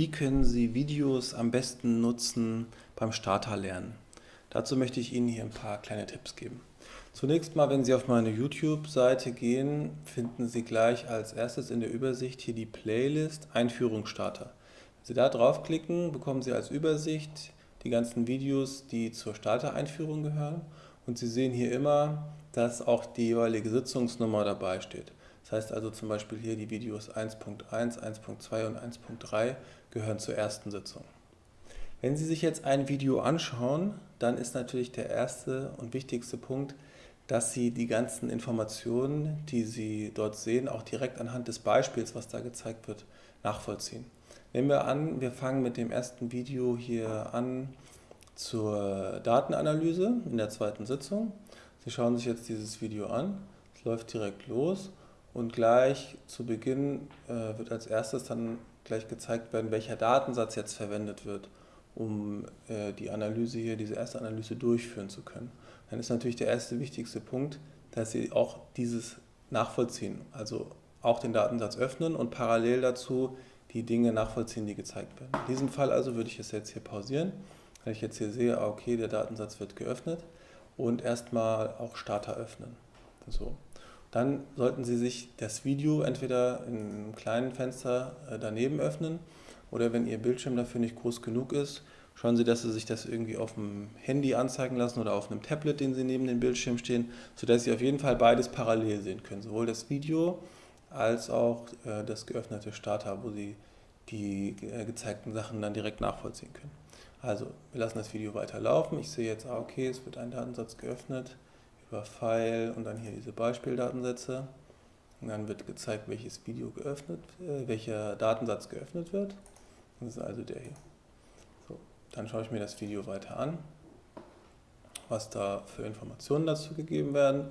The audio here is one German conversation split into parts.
Wie können Sie Videos am besten nutzen beim Starterlernen? Dazu möchte ich Ihnen hier ein paar kleine Tipps geben. Zunächst mal, wenn Sie auf meine YouTube-Seite gehen, finden Sie gleich als erstes in der Übersicht hier die Playlist Einführung Starter. Wenn Sie da draufklicken, bekommen Sie als Übersicht die ganzen Videos, die zur Starter-Einführung gehören. Und Sie sehen hier immer, dass auch die jeweilige Sitzungsnummer dabei steht. Das heißt also zum Beispiel hier die Videos 1.1, 1.2 und 1.3 gehören zur ersten Sitzung. Wenn Sie sich jetzt ein Video anschauen, dann ist natürlich der erste und wichtigste Punkt, dass Sie die ganzen Informationen, die Sie dort sehen, auch direkt anhand des Beispiels, was da gezeigt wird, nachvollziehen. Nehmen wir an, wir fangen mit dem ersten Video hier an zur Datenanalyse in der zweiten Sitzung. Sie schauen sich jetzt dieses Video an, es läuft direkt los und gleich zu Beginn äh, wird als erstes dann gleich gezeigt werden, welcher Datensatz jetzt verwendet wird, um äh, die Analyse hier, diese erste Analyse durchführen zu können. Dann ist natürlich der erste wichtigste Punkt, dass Sie auch dieses nachvollziehen, also auch den Datensatz öffnen und parallel dazu die Dinge nachvollziehen, die gezeigt werden. In diesem Fall also würde ich es jetzt hier pausieren, weil ich jetzt hier sehe, ah, okay, der Datensatz wird geöffnet und erstmal auch Starter öffnen. So. Dann sollten Sie sich das Video entweder in einem kleinen Fenster äh, daneben öffnen oder wenn Ihr Bildschirm dafür nicht groß genug ist, schauen Sie, dass Sie sich das irgendwie auf dem Handy anzeigen lassen oder auf einem Tablet, den Sie neben dem Bildschirm stehen, sodass Sie auf jeden Fall beides parallel sehen können. Sowohl das Video als auch äh, das geöffnete Starter, wo Sie die äh, gezeigten Sachen dann direkt nachvollziehen können. Also, wir lassen das Video weiter laufen. Ich sehe jetzt, ah, okay, es wird ein Datensatz geöffnet über File und dann hier diese Beispieldatensätze. Und dann wird gezeigt, welches Video geöffnet, äh, welcher Datensatz geöffnet wird. Das ist also der hier. So, dann schaue ich mir das Video weiter an, was da für Informationen dazu gegeben werden.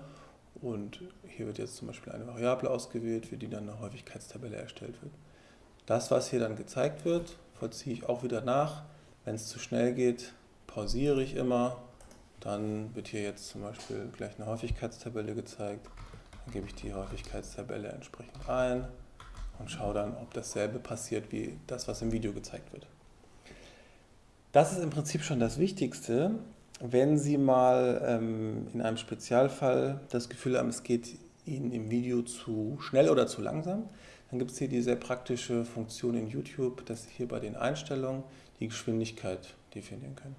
Und hier wird jetzt zum Beispiel eine Variable ausgewählt, für die dann eine Häufigkeitstabelle erstellt wird. Das, was hier dann gezeigt wird, vollziehe ich auch wieder nach. Wenn es zu schnell geht, pausiere ich immer dann wird hier jetzt zum Beispiel gleich eine Häufigkeitstabelle gezeigt. Dann gebe ich die Häufigkeitstabelle entsprechend ein und schaue dann, ob dasselbe passiert wie das, was im Video gezeigt wird. Das ist im Prinzip schon das Wichtigste. Wenn Sie mal ähm, in einem Spezialfall das Gefühl haben, es geht Ihnen im Video zu schnell oder zu langsam, dann gibt es hier die sehr praktische Funktion in YouTube, dass Sie hier bei den Einstellungen die Geschwindigkeit definieren können.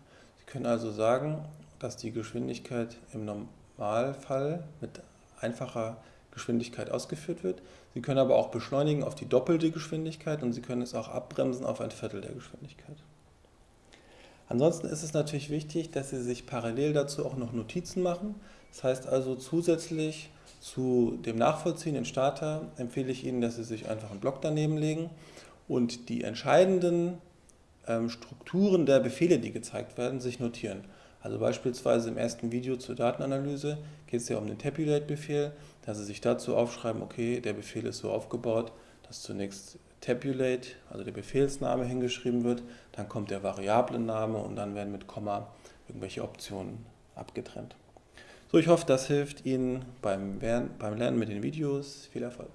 Können also sagen, dass die Geschwindigkeit im Normalfall mit einfacher Geschwindigkeit ausgeführt wird. Sie können aber auch beschleunigen auf die doppelte Geschwindigkeit und Sie können es auch abbremsen auf ein Viertel der Geschwindigkeit. Ansonsten ist es natürlich wichtig, dass Sie sich parallel dazu auch noch Notizen machen. Das heißt also zusätzlich zu dem Nachvollziehen in Starter empfehle ich Ihnen, dass Sie sich einfach einen Block daneben legen und die entscheidenden Strukturen der Befehle, die gezeigt werden, sich notieren. Also beispielsweise im ersten Video zur Datenanalyse geht es ja um den Tabulate-Befehl, dass Sie sich dazu aufschreiben, okay, der Befehl ist so aufgebaut, dass zunächst Tabulate, also der Befehlsname hingeschrieben wird, dann kommt der Variablenname und dann werden mit Komma irgendwelche Optionen abgetrennt. So, ich hoffe, das hilft Ihnen beim Lernen mit den Videos. Viel Erfolg!